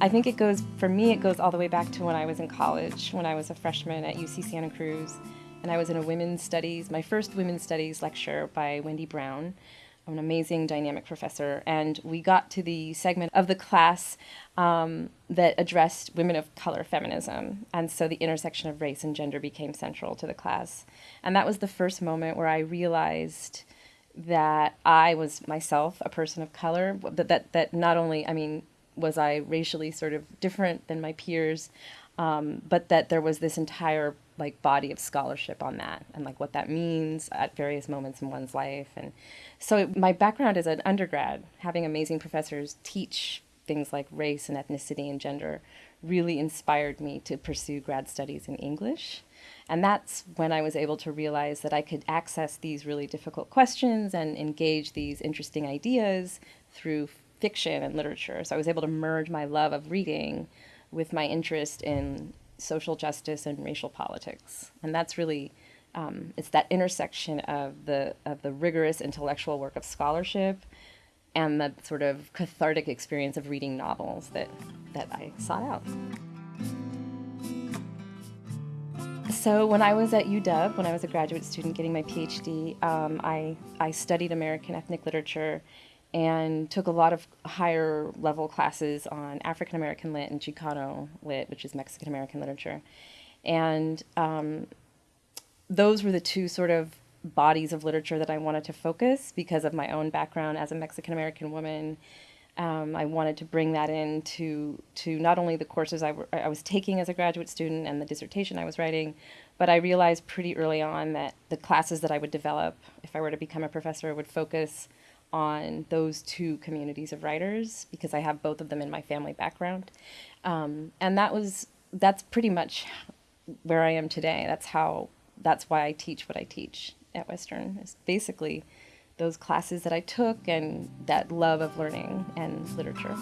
I think it goes, for me, it goes all the way back to when I was in college, when I was a freshman at UC Santa Cruz, and I was in a women's studies, my first women's studies lecture by Wendy Brown, an amazing dynamic professor. And we got to the segment of the class um, that addressed women of color feminism. And so the intersection of race and gender became central to the class. And that was the first moment where I realized that I was myself a person of color, that, that, that not only, I mean, was I racially sort of different than my peers, um, but that there was this entire like body of scholarship on that and like what that means at various moments in one's life. And so my background as an undergrad, having amazing professors teach things like race and ethnicity and gender really inspired me to pursue grad studies in English. And that's when I was able to realize that I could access these really difficult questions and engage these interesting ideas through fiction and literature. So I was able to merge my love of reading with my interest in social justice and racial politics. And that's really um, it's that intersection of the of the rigorous intellectual work of scholarship and the sort of cathartic experience of reading novels that that I sought out. So when I was at UW, when I was a graduate student getting my PhD, um, I, I studied American ethnic literature and took a lot of higher level classes on African American lit and Chicano lit, which is Mexican American literature. And um, those were the two sort of bodies of literature that I wanted to focus because of my own background as a Mexican American woman. Um, I wanted to bring that into to not only the courses I, I was taking as a graduate student and the dissertation I was writing, but I realized pretty early on that the classes that I would develop if I were to become a professor would focus on those two communities of writers because I have both of them in my family background. Um, and that was, that's pretty much where I am today. That's how, that's why I teach what I teach at Western. Is basically those classes that I took and that love of learning and literature.